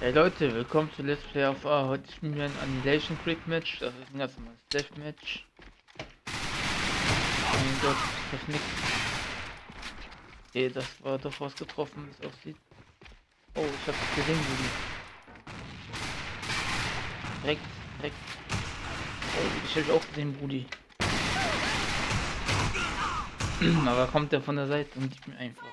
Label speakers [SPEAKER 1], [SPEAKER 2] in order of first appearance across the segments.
[SPEAKER 1] Hey Leute, willkommen zu Let's Play auf A. Heute spielen wir ein Annihilation Creek Match. Das ist ein ganz normales Death Match. Mein Gott, das nix. Okay, das war doch was getroffen, wie es aussieht. Oh, ich hab's gesehen, Juli. Direkt, direkt. Oh, ich hab auch gesehen, Brudi. Aber kommt der von der Seite und gibt mir einfach.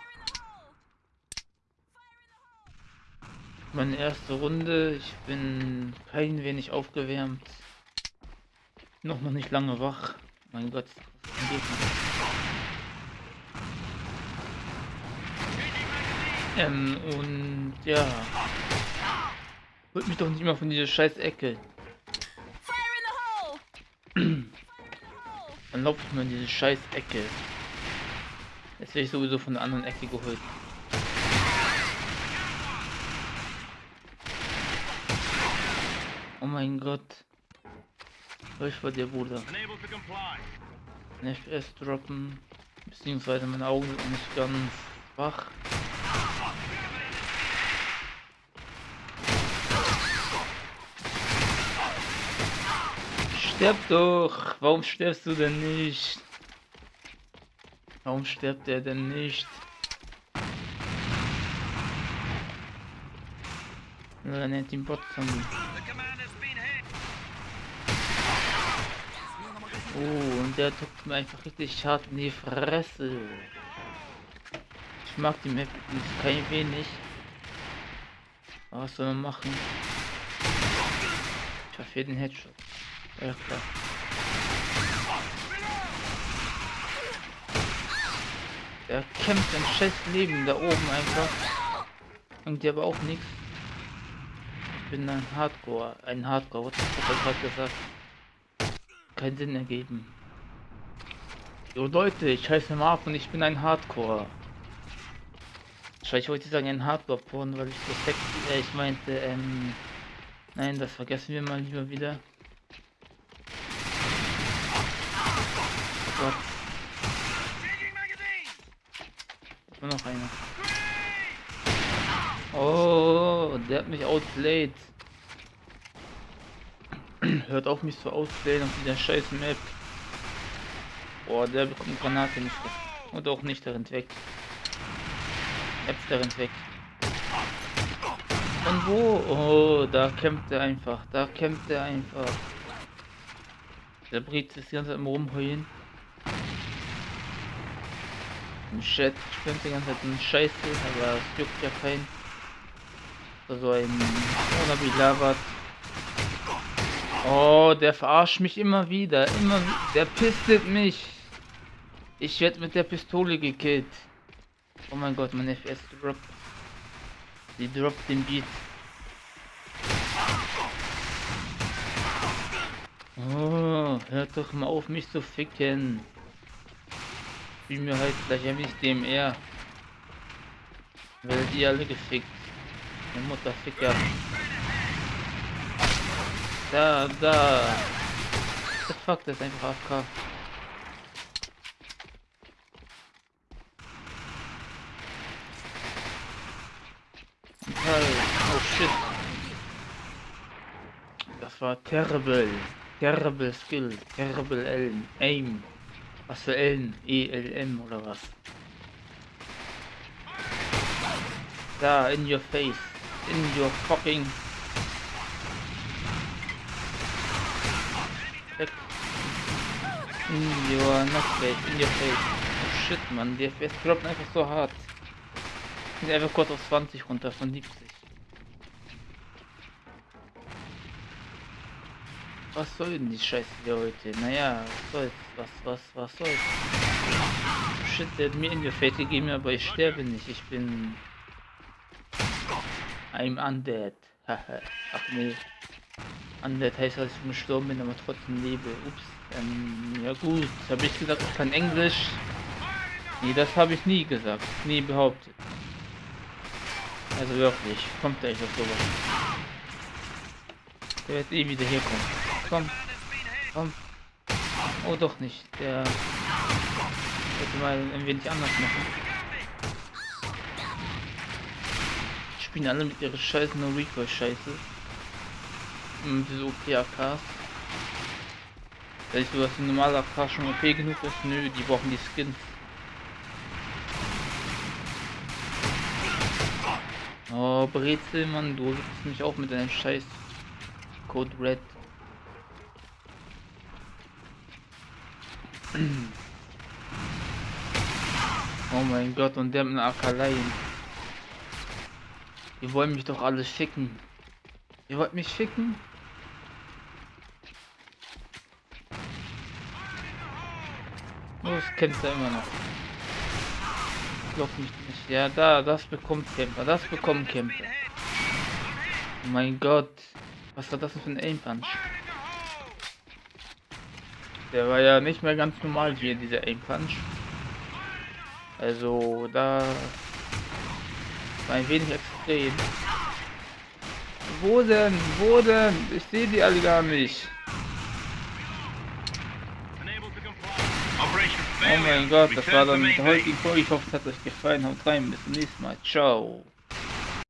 [SPEAKER 1] Meine erste Runde. Ich bin kein wenig aufgewärmt. Noch noch nicht lange wach. Mein Gott, was? Ähm, und ja. Holt mich doch nicht mal von dieser scheiß Ecke. Dann laufe ich mal in diese scheiß Ecke. Jetzt werde ich sowieso von der anderen Ecke geholt. Mein Gott. Was vor dir, Bruder? Ein FPS droppen. Beziehungsweise meine Augen sind nicht ganz wach. Sterb doch! Warum stirbst du denn nicht? Warum stirbt er denn nicht? Er nennt ihn Bot-Zombie. Oh, und der tut mir einfach richtig hart in die Fresse. Ich mag die Map kein wenig. Aber was soll man machen? Ich verfehle den Headshot. Ja klar. Der kämpft ein scheiß Leben da oben einfach. Und die aber auch nichts. Ich bin ein Hardcore. Ein Hardcore. Was hat er gerade gesagt? Keinen Sinn ergeben. Jo Leute, ich heiße Marv und ich bin ein Hardcore. Ich wollte sagen ein Hardcore-Porn, weil ich so sexy, äh, ich meinte, ähm, nein, das vergessen wir mal lieber wieder. Oh Gott. Nur noch einer. Oh, der hat mich outplayed. Hört auf mich zu ausplayen auf dieser scheiß Map. Boah, der bekommt Granate nicht. Und auch nicht, der rennt weg. Jetzt der rennt weg. Und wo? Oh, da kämpft er einfach. Da kämpft er einfach. Der Brit ist die ganze Zeit im Rumheulen. Im Chat stimmt die ganze Zeit ein Scheiße, aber es juckt ja kein. So ein Wannabe labert. Oh, der verarscht mich immer wieder. Immer Der pistet mich. Ich werde mit der Pistole gekillt. Oh mein Gott, mein FS droppt. Die droppt den Beat. Oh, hört doch mal auf mich zu ficken spielen wir halt gleich ein bisschen DMR. Werdet ihr alle gefickt. Der Mutterficker. Da, da. The fuck, das ist einfach AFK. Oh shit. Das war terrible. Terrible Skill. Terrible Aim. Was für L? ELM oder was? Da, in your face. In your fucking... Weg. In your not face, in your face. Oh shit, man, die FPS droppt einfach so hart. Ich einfach kurz auf 20 runter von 70. Was soll denn die Scheiße hier heute? Naja, was soll's? Was, was, was soll's? Shit, der hat mir in die Fate gegeben, aber ich sterbe nicht. Ich bin... I'm undead. Haha. Ach nee. Heißt, dass ich gestorben bin, aber trotzdem lebe. Ups. Ähm, ja gut. Habe ich gesagt, ich kann Englisch? Nee, das habe ich nie gesagt. Nie behauptet. Also wirklich. Kommt gleich auf sowas. Der wird eh wieder hier kommen. Komm. Komm. Oh, doch nicht. Der hätte mal ein wenig anders machen. Spielen alle mit ihrer Scheiße No Recoil Scheiße. Und so okay AKs. Da ist so, dass ein normaler AK schon okay genug ist. Nö, die brauchen die Skins. Oh, Brezel, Mann, du gibst mich auch mit deinem Scheiß Code Red. Oh mein Gott, und der mit einer Akaleien. Ihr wollt mich doch alle schicken. Ihr wollt mich schicken? Das kennt er immer noch. Block mich nicht. Ja, da, das bekommt Camper. Das bekommt Camper. Oh mein Gott. Was war das für ein Aim Punch? Der war ja nicht mehr ganz normal hier, dieser Aim Punch. Also, da war ein wenig extrem. Wo denn? Wo denn? Ich sehe die alle gar nicht. Oh mein Gott, das war dann mit der heutigen Folge. Ich hoffe, es hat euch gefallen. Haut rein, bis zum nächsten Mal. Ciao.